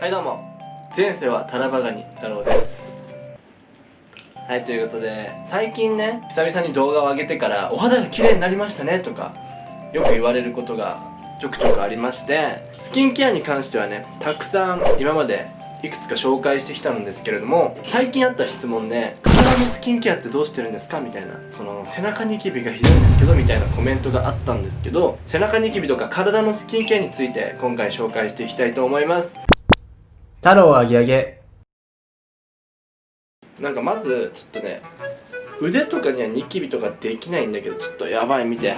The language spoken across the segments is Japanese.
はいどうも。前世はタラバガニ太郎です。はいということで最近ね久々に動画を上げてからお肌が綺麗になりましたねとかよく言われることがちょくちょくありましてスキンケアに関してはねたくさん今までいくつか紹介してきたんですけれども最近あった質問で「体のスキンケアってどうしてるんですか?」みたいなその背中ニキビがひどいんですけどみたいなコメントがあったんですけど背中ニキビとか体のスキンケアについて今回紹介していきたいと思います。太郎あげあげ。なんかまずちょっとね腕とかにはニキビとかできないんだけどちょっとやばい見て。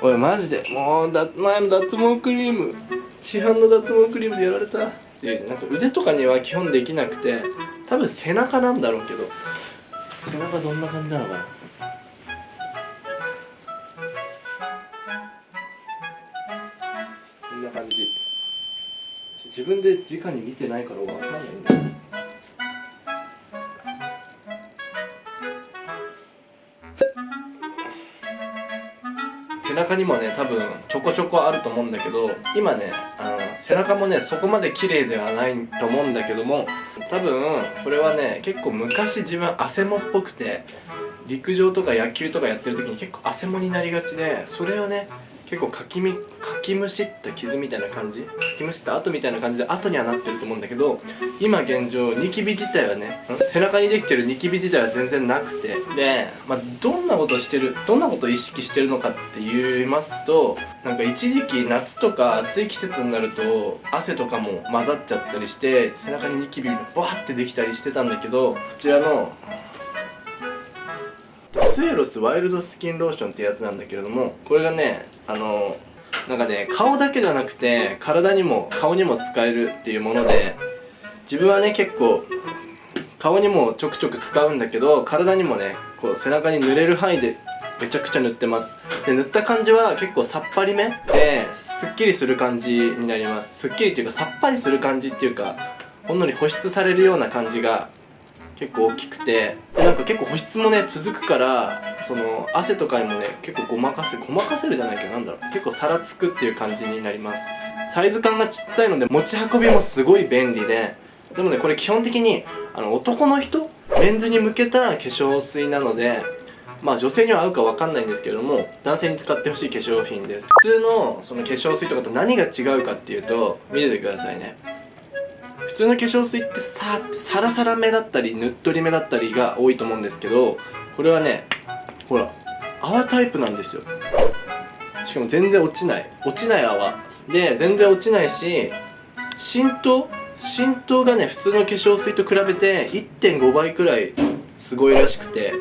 おいマジで。もうだ前の脱毛クリーム。市販の脱毛クリームでやられた。でなんか腕とかには基本できなくて多分背中なんだろうけど。背中どんな感じなのかな。こんな感じ。自分で直に見てないからわかんないんだよ背中にもね多分ちょこちょこあると思うんだけど今ねあの背中もねそこまで綺麗ではないと思うんだけども多分これはね結構昔自分汗もっぽくて陸上とか野球とかやってる時に結構汗もになりがちでそれをね結構かきみかきむしった傷みたいな感じかきむしった後みたいな感じで後にはなってると思うんだけど今現状ニキビ自体はね背中にできてるニキビ自体は全然なくてで、まあ、どんなことしてるどんなことを意識してるのかって言いますとなんか一時期夏とか暑い季節になると汗とかも混ざっちゃったりして背中にニキビがバーってできたりしてたんだけどこちらのスエロスワイルドスキンローションってやつなんだけれどもこれがねあのなんかね顔だけじゃなくて体にも顔にも使えるっていうもので自分はね結構顔にもちょくちょく使うんだけど体にもねこう背中に塗れる範囲でめちゃくちゃ塗ってます。で塗った感じは結構さっぱりめですっきりする感じになります。すっきりっていうかさっぱりする感じっていうかほんのり保湿されるような感じが結構大きくてでなんか結構保湿もね続くからその汗とかにもね結構ごまかせごまかせるじゃないけどなんだろう結構さらつくっていう感じになります。サイズ感がちっちゃいので持ち運びもすごい便利ででもねこれ基本的にあの男の人メンズに向けた化粧水なのでまあ女性には合うかわかんないんですけれども男性に使ってほしい化粧品です。普通のその化粧水とかと何が違うかっていうと見ててくださいね。普通の化粧水ってさーってサラサラめだったりぬっとりめだったりが多いと思うんですけどこれはねほら泡タイプなんですよ。しかも全然落ちない。落ちない泡。で全然落ちないし浸透浸透がね普通の化粧水と比べて1.5倍くらいすごいらしくて。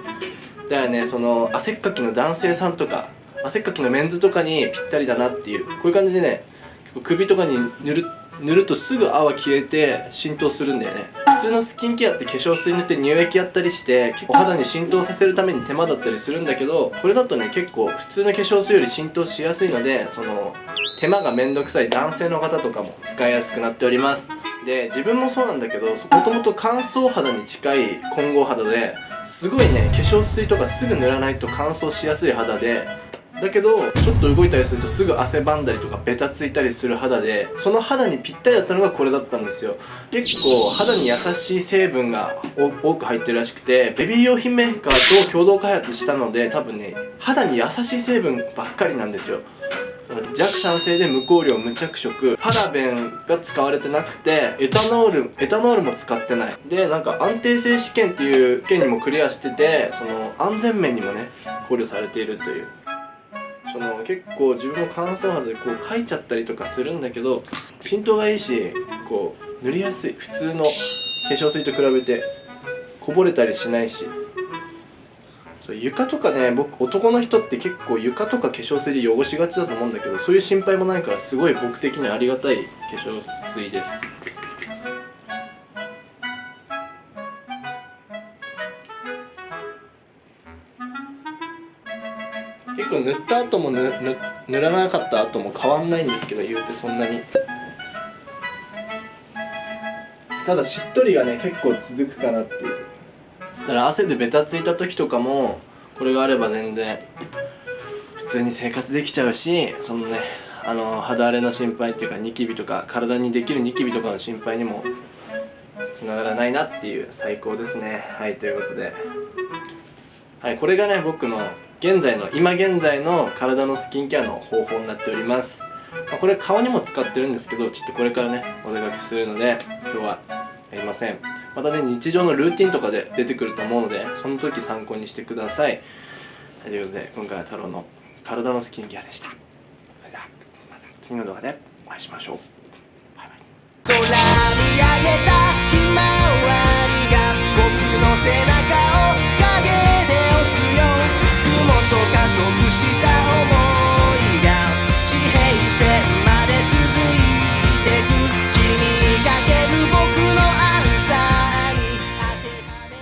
だからねその汗っかきの男性さんとか汗っかきのメンズとかにぴったりだなっていうこういう感じでね首とかに塗る塗るとすぐ泡消えて浸透するんだよね。普通のスキンケアって化粧水塗って乳液やったりしてお肌に浸透させるために手間だったりするんだけどこれだとね結構普通の化粧水より浸透しやすいのでその手間がめんどくさい男性の方とかも使いやすくなっております。で自分もそうなんだけどもともと乾燥肌に近い混合肌ですごいね化粧水とかすぐ塗らないと乾燥しやすい肌でだけどちょっと動いたりするとすぐ汗ばんだりとかベタついたりする肌でその肌にぴったりだったのがこれだったんですよ。結構肌に優しい成分が多く入ってるらしくてベビー用品メーカーと共同開発したので多分ね肌に優しい成分ばっかりなんですよ。弱酸性で無香料無着色パラベンが使われてなくてエタノールエタノールも使ってない。でなんか安定性試験っていう試験にもクリアしててその安全面にもね考慮されているという。その結構自分も乾燥肌でこうかいちゃったりとかするんだけど浸透がいいしこう塗りやすい普通の化粧水と比べてこぼれたりしないし。床とかね僕男の人って結構床とか化粧水で汚しがちだと思うんだけどそういう心配もないからすごい僕的にありがたい化粧水です。結構塗った後も塗塗らなかった後も変わんないんですけど言うてそんなに。ただしっとりがね結構続くかなっていう。だから汗でベタついた時とかもこれがあれば全然普通に生活できちゃうしそのねあの肌荒れの心配っていうかニキビとか体にできるニキビとかの心配にもつながらないなっていう最高ですね。はいということで。はいこれがね僕の現在の今現在の体のスキンケアの方法になっております、まこれ顔にも使ってるんですけどちょっとこれからねお出かけするので今日はやりません。またね日常のルーティンとかで出てくると思うのでその時参考にしてくださいはい。ということで今回は太郎の体のスキンケアでした。それではまた次の動画でお会いしましょう。cidade.